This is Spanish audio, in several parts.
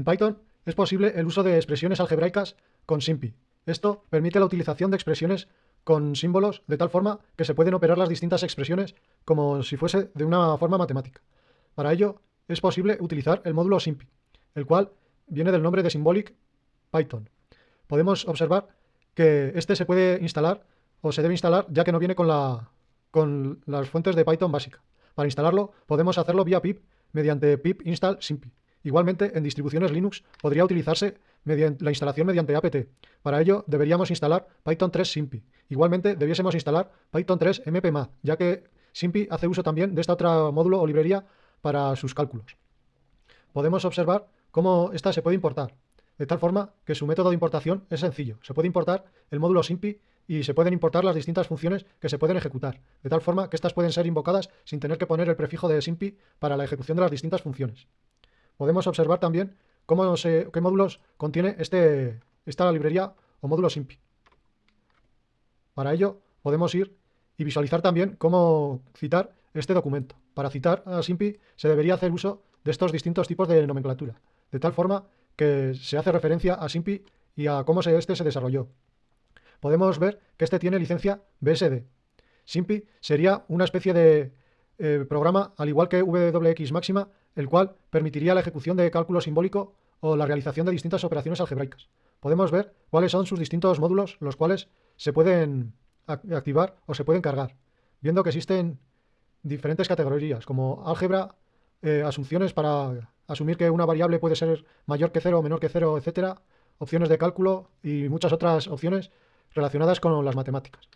En Python es posible el uso de expresiones algebraicas con SIMPI. Esto permite la utilización de expresiones con símbolos de tal forma que se pueden operar las distintas expresiones como si fuese de una forma matemática. Para ello es posible utilizar el módulo SIMPI, el cual viene del nombre de Symbolic Python. Podemos observar que este se puede instalar o se debe instalar ya que no viene con, la, con las fuentes de Python básica. Para instalarlo podemos hacerlo vía pip mediante pip install simpi. Igualmente, en distribuciones Linux podría utilizarse la instalación mediante apt. Para ello, deberíamos instalar Python 3 Simpi. Igualmente, debiésemos instalar Python 3 mpmath, ya que Simpi hace uso también de esta otra módulo o librería para sus cálculos. Podemos observar cómo esta se puede importar, de tal forma que su método de importación es sencillo. Se puede importar el módulo Simpi y se pueden importar las distintas funciones que se pueden ejecutar, de tal forma que estas pueden ser invocadas sin tener que poner el prefijo de SIMPI para la ejecución de las distintas funciones. Podemos observar también cómo qué módulos contiene este, esta librería o módulo SIMPI. Para ello podemos ir y visualizar también cómo citar este documento. Para citar a SIMPI se debería hacer uso de estos distintos tipos de nomenclatura, de tal forma que se hace referencia a SIMPI y a cómo este se desarrolló. Podemos ver que este tiene licencia BSD. SIMPI sería una especie de eh, programa, al igual que WX máxima, el cual permitiría la ejecución de cálculo simbólico o la realización de distintas operaciones algebraicas. Podemos ver cuáles son sus distintos módulos, los cuales se pueden activar o se pueden cargar, viendo que existen diferentes categorías, como álgebra, eh, asunciones para asumir que una variable puede ser mayor que cero o menor que cero, etcétera, opciones de cálculo y muchas otras opciones relacionadas con las matemáticas.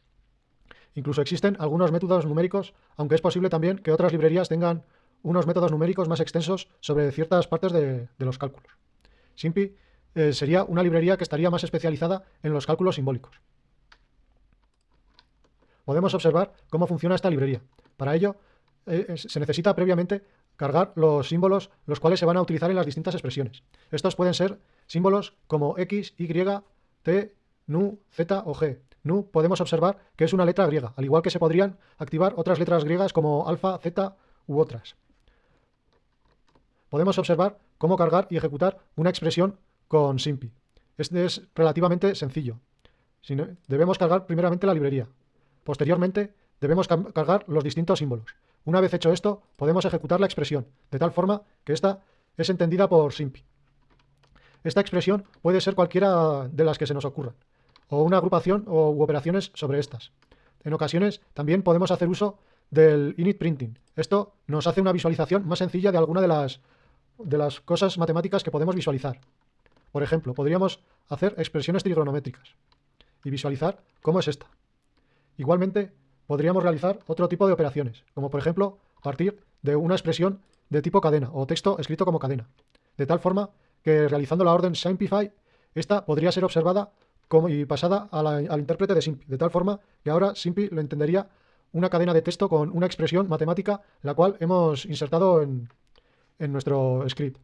Incluso existen algunos métodos numéricos, aunque es posible también que otras librerías tengan unos métodos numéricos más extensos sobre ciertas partes de, los cálculos. SIMPI eh, sería una librería que estaría más especializada en los cálculos simbólicos. Podemos observar cómo funciona esta librería. Para ello, eh, se necesita previamente cargar los símbolos los cuales se van a utilizar en las distintas expresiones. Estos pueden ser símbolos como X, Y, T, NU, Z o G. NU podemos observar que es una letra griega, al igual que se podrían activar otras letras griegas como alfa, Z u otras. Podemos observar cómo cargar y ejecutar una expresión con SIMPI. Este es relativamente sencillo. Debemos cargar primeramente la librería. Posteriormente, debemos cargar los distintos símbolos. Una vez hecho esto, podemos ejecutar la expresión, de tal forma que esta es entendida por SIMPI. Esta expresión puede ser cualquiera de las que se nos ocurran o una agrupación o u operaciones sobre estas. En ocasiones también podemos hacer uso del init printing. Esto nos hace una visualización más sencilla de alguna de las, de las cosas matemáticas que podemos visualizar. Por ejemplo, podríamos hacer expresiones trigonométricas y visualizar cómo es esta. Igualmente, podríamos realizar otro tipo de operaciones, como por ejemplo, partir de una expresión de tipo cadena o texto escrito como cadena, de tal forma que realizando la orden simplify, esta podría ser observada y pasada al intérprete de SIMPI, de tal forma que ahora SIMPI lo entendería una cadena de texto con una expresión matemática, la cual hemos insertado en, nuestro script.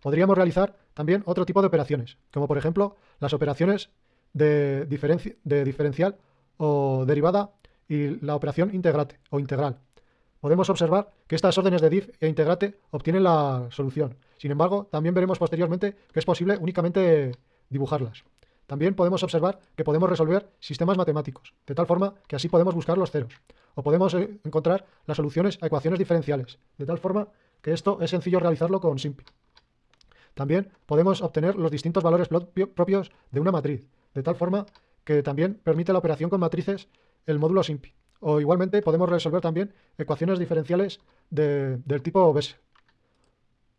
Podríamos realizar también otro tipo de operaciones, como por ejemplo las operaciones de, de diferencial o derivada y la operación integrate o integral. Podemos observar que estas órdenes de div e integrate obtienen la solución. Sin embargo, también veremos posteriormente que es posible únicamente dibujarlas. También podemos observar que podemos resolver sistemas matemáticos, de tal forma que así podemos buscar los ceros. O podemos eh, encontrar las soluciones a ecuaciones diferenciales, de tal forma que esto es sencillo realizarlo con SIMPI. También podemos obtener los distintos valores propios de una matriz, de tal forma que también permite la operación con matrices el módulo SIMPI. O igualmente podemos resolver también ecuaciones diferenciales del tipo BES.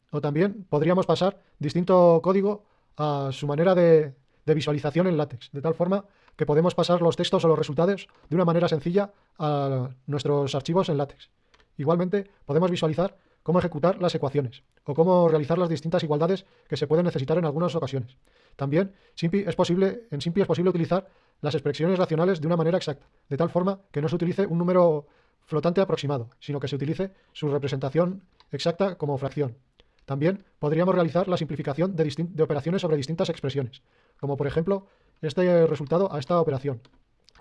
O también podríamos pasar distinto código a su manera de, de visualización en látex, de tal forma que podemos pasar los textos o los resultados de una manera sencilla a nuestros archivos en látex. Igualmente, podemos visualizar cómo ejecutar las ecuaciones o cómo realizar las distintas igualdades que se pueden necesitar en algunas ocasiones. También es posible, en SIMPI es posible utilizar las expresiones racionales de una manera exacta, de tal forma que no se utilice un número flotante aproximado, sino que se utilice su representación exacta como fracción. También podríamos realizar la simplificación de, operaciones sobre distintas expresiones, como por ejemplo este resultado a esta operación,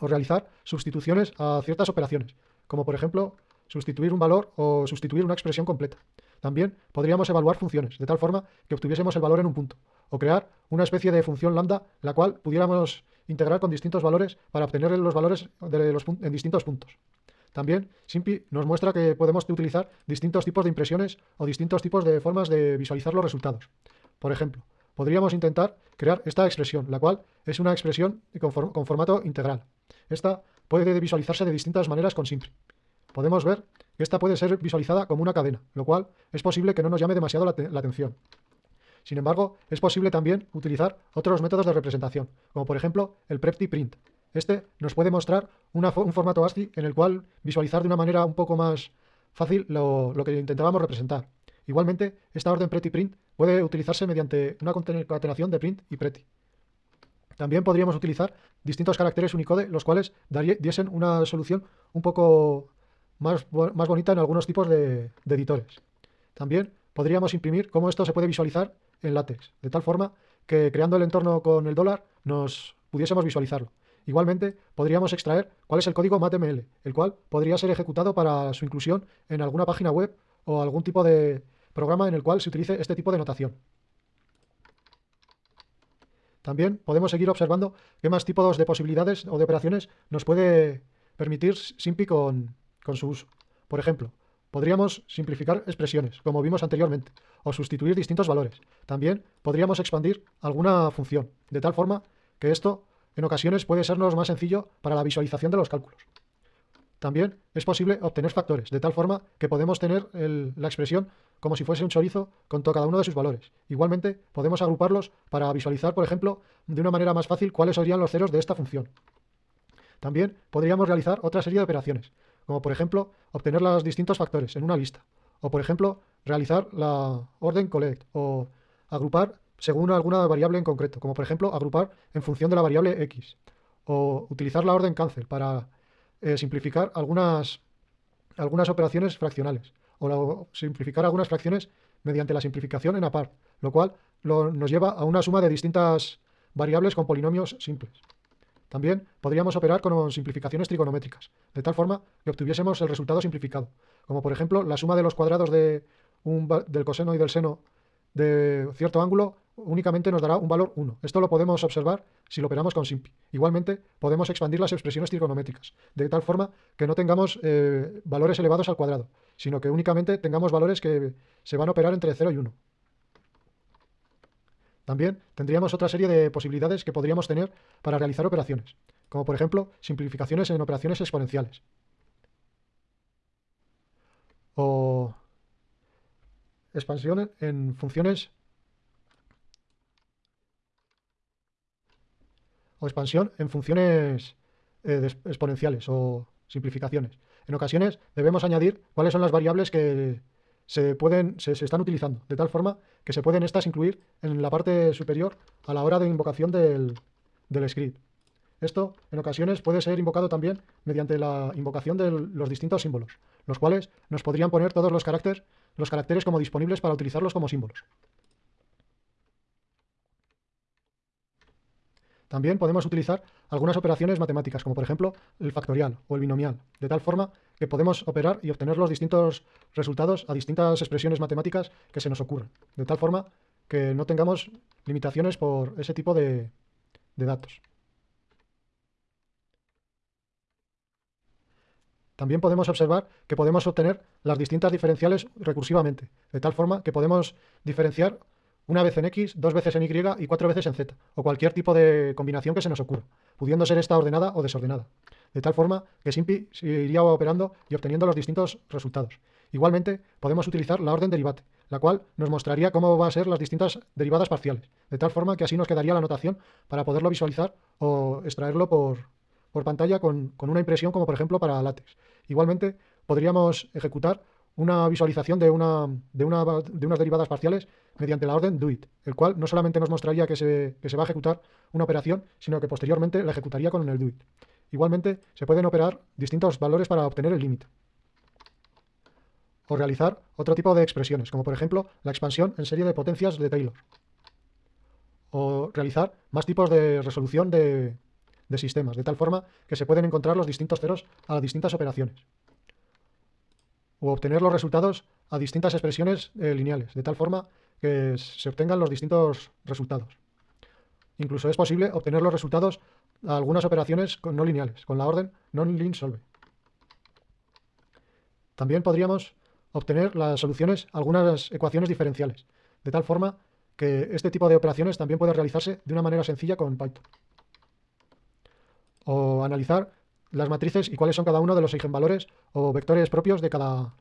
o realizar sustituciones a ciertas operaciones, como por ejemplo sustituir un valor o sustituir una expresión completa. También podríamos evaluar funciones, de tal forma que obtuviésemos el valor en un punto, o crear una especie de función lambda, la cual pudiéramos integrar con distintos valores para obtener los valores de los, en distintos puntos. También Simpi nos muestra que podemos utilizar distintos tipos de impresiones o distintos tipos de formas de visualizar los resultados. Por ejemplo, podríamos intentar crear esta expresión, la cual es una expresión con, con formato integral. Esta puede visualizarse de distintas maneras con Simpi. Podemos ver que esta puede ser visualizada como una cadena, lo cual es posible que no nos llame demasiado la, atención. Sin embargo, es posible también utilizar otros métodos de representación, como por ejemplo el prepty print. Este nos puede mostrar un formato ASCII en el cual visualizar de una manera un poco más fácil lo, que intentábamos representar. Igualmente, esta orden prepty print puede utilizarse mediante una concatenación de print y pretty. También podríamos utilizar distintos caracteres Unicode, los cuales diesen una solución un poco más, más bonita en algunos tipos de, de editores. También podríamos imprimir cómo esto se puede visualizar en látex, de tal forma que creando el entorno con el dólar nos pudiésemos visualizarlo. Igualmente, podríamos extraer cuál es el código MATML, el cual podría ser ejecutado para su inclusión en alguna página web o algún tipo de programa en el cual se utilice este tipo de notación. También podemos seguir observando qué más tipos de posibilidades o de operaciones nos puede permitir SIMPI con, con su uso. Por ejemplo, Podríamos simplificar expresiones, como vimos anteriormente, o sustituir distintos valores. También podríamos expandir alguna función, de tal forma que esto en ocasiones puede sernos más sencillo para la visualización de los cálculos. También es posible obtener factores, de tal forma que podemos tener la expresión como si fuese un chorizo con cada uno de sus valores. Igualmente, podemos agruparlos para visualizar, por ejemplo, de una manera más fácil cuáles serían los ceros de esta función. También podríamos realizar otra serie de operaciones, como por ejemplo obtener los distintos factores en una lista, o por ejemplo realizar la orden collect, o agrupar según alguna variable en concreto, como por ejemplo agrupar en función de la variable x, o utilizar la orden cancel para eh, simplificar algunas, algunas operaciones fraccionales, o simplificar algunas fracciones mediante la simplificación en apart, lo cual nos lleva a una suma de distintas variables con polinomios simples. También podríamos operar con simplificaciones trigonométricas, de tal forma que obtuviésemos el resultado simplificado, como por ejemplo la suma de los cuadrados de un, del coseno y del seno de cierto ángulo únicamente nos dará un valor 1. Esto lo podemos observar si lo operamos con simpi. Igualmente, podemos expandir las expresiones trigonométricas, de tal forma que no tengamos eh, valores elevados al cuadrado, sino que únicamente tengamos valores que se van a operar entre 0 y 1. También tendríamos otra serie de posibilidades que podríamos tener para realizar operaciones, como por ejemplo simplificaciones en operaciones exponenciales. O expansión en funciones o expansión en funciones eh, exponenciales o simplificaciones. En ocasiones debemos añadir cuáles son las variables que se, pueden, se, están utilizando, de tal forma que se pueden estas incluir en la parte superior a la hora de invocación del, del script. Esto, en ocasiones, puede ser invocado también mediante la invocación de los distintos símbolos, los cuales nos podrían poner todos los caracteres, los caracteres como disponibles para utilizarlos como símbolos. También podemos utilizar algunas operaciones matemáticas, como por ejemplo el factorial o el binomial, de tal forma que podemos operar y obtener los distintos resultados a distintas expresiones matemáticas que se nos ocurran, de tal forma que no tengamos limitaciones por ese tipo de, de datos. También podemos observar que podemos obtener las distintas diferenciales recursivamente, de tal forma que podemos diferenciar una vez en X, dos veces en Y y cuatro veces en Z, o cualquier tipo de combinación que se nos ocurra, pudiendo ser esta ordenada o desordenada, de tal forma que SIMPI iría operando y obteniendo los distintos resultados. Igualmente, podemos utilizar la orden derivate, la cual nos mostraría cómo van a ser las distintas derivadas parciales, de tal forma que así nos quedaría la notación para poderlo visualizar o extraerlo por, pantalla con, con una impresión como por ejemplo para látex. Igualmente, podríamos ejecutar una visualización de, una, de, una, de, unas derivadas parciales mediante la orden doIt, el cual no solamente nos mostraría que se, que se, va a ejecutar una operación, sino que posteriormente la ejecutaría con el doIt. Igualmente, se pueden operar distintos valores para obtener el límite. O realizar otro tipo de expresiones, como por ejemplo la expansión en serie de potencias de Taylor. O realizar más tipos de resolución de, de sistemas, de tal forma que se pueden encontrar los distintos ceros a las distintas operaciones o obtener los resultados a distintas expresiones eh, lineales, de tal forma que se obtengan los distintos resultados. Incluso es posible obtener los resultados a algunas operaciones no lineales, con la orden non-lin-solve. También podríamos obtener las soluciones a algunas ecuaciones diferenciales, de tal forma que este tipo de operaciones también puede realizarse de una manera sencilla con Python. O analizar las matrices y cuáles son cada uno de los eigenvalores o vectores propios de cada,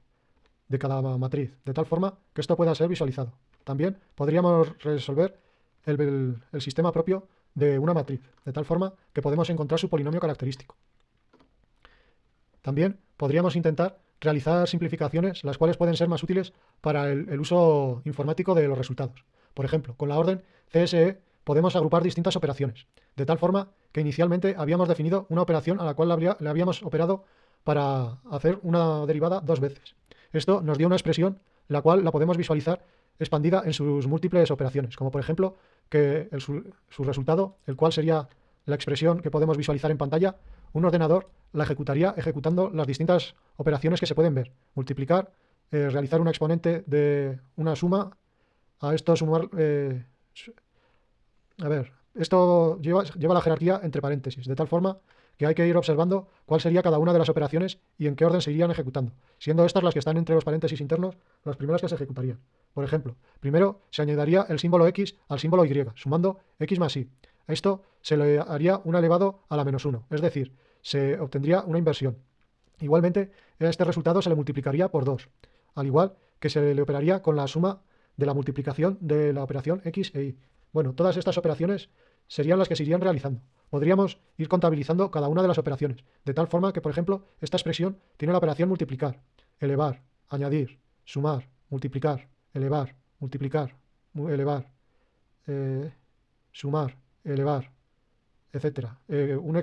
de cada matriz, de tal forma que esto pueda ser visualizado. También podríamos resolver el, el sistema propio de una matriz, de tal forma que podemos encontrar su polinomio característico. También podríamos intentar realizar simplificaciones, las cuales pueden ser más útiles para el, uso informático de los resultados. Por ejemplo, con la orden CSE podemos agrupar distintas operaciones, de tal forma que inicialmente habíamos definido una operación a la cual le habíamos operado para hacer una derivada dos veces. Esto nos dio una expresión la cual la podemos visualizar expandida en sus múltiples operaciones, como por ejemplo que su resultado, el cual sería la expresión que podemos visualizar en pantalla, un ordenador la ejecutaría ejecutando las distintas operaciones que se pueden ver. Multiplicar, eh, realizar un exponente de una suma, a esto sumar... Eh, a ver, esto lleva, la jerarquía entre paréntesis, de tal forma que hay que ir observando cuál sería cada una de las operaciones y en qué orden se irían ejecutando, siendo estas las que están entre los paréntesis internos las primeras que se ejecutarían. Por ejemplo, primero se añadiría el símbolo x al símbolo y, sumando x más y. A esto se le haría un elevado a la menos 1, es decir, se obtendría una inversión. Igualmente, a este resultado se le multiplicaría por 2, al igual que se le operaría con la suma de la multiplicación de la operación x e y. Bueno, todas estas operaciones serían las que se irían realizando. Podríamos ir contabilizando cada una de las operaciones, de tal forma que, por ejemplo, esta expresión tiene la operación multiplicar, elevar, añadir, sumar, multiplicar, elevar, multiplicar, elevar, eh, sumar, elevar, etc. Eh, un,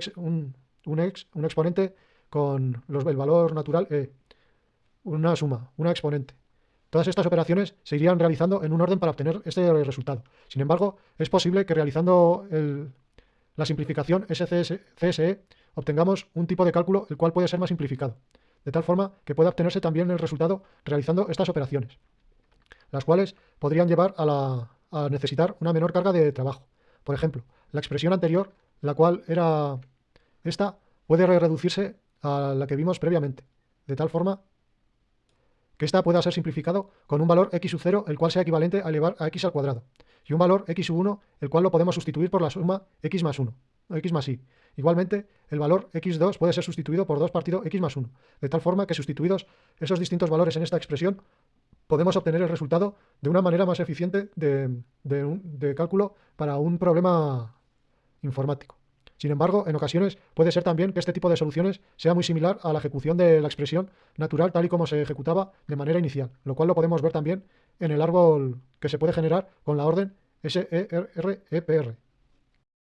un, ex, un, exponente con el valor natural e, una suma, una exponente. Todas estas operaciones se irían realizando en un orden para obtener este resultado. Sin embargo, es posible que realizando la simplificación SCSE obtengamos un tipo de cálculo el cual puede ser más simplificado, de tal forma que pueda obtenerse también el resultado realizando estas operaciones, las cuales podrían llevar a, a necesitar una menor carga de trabajo. Por ejemplo, la expresión anterior, la cual era esta, puede reducirse a la que vimos previamente, de tal forma que esta pueda ser simplificado con un valor x sub 0, el cual sea equivalente a elevar a x al cuadrado, y un valor x sub 1, el cual lo podemos sustituir por la suma x más 1, o x más y. Igualmente, el valor x2 puede ser sustituido por 2 partido x más 1, de tal forma que sustituidos esos distintos valores en esta expresión, podemos obtener el resultado de una manera más eficiente de, cálculo para un problema informático. Sin embargo, en ocasiones puede ser también que este tipo de soluciones sea muy similar a la ejecución de la expresión natural tal y como se ejecutaba de manera inicial, lo cual lo podemos ver también en el árbol que se puede generar con la orden SEREPR.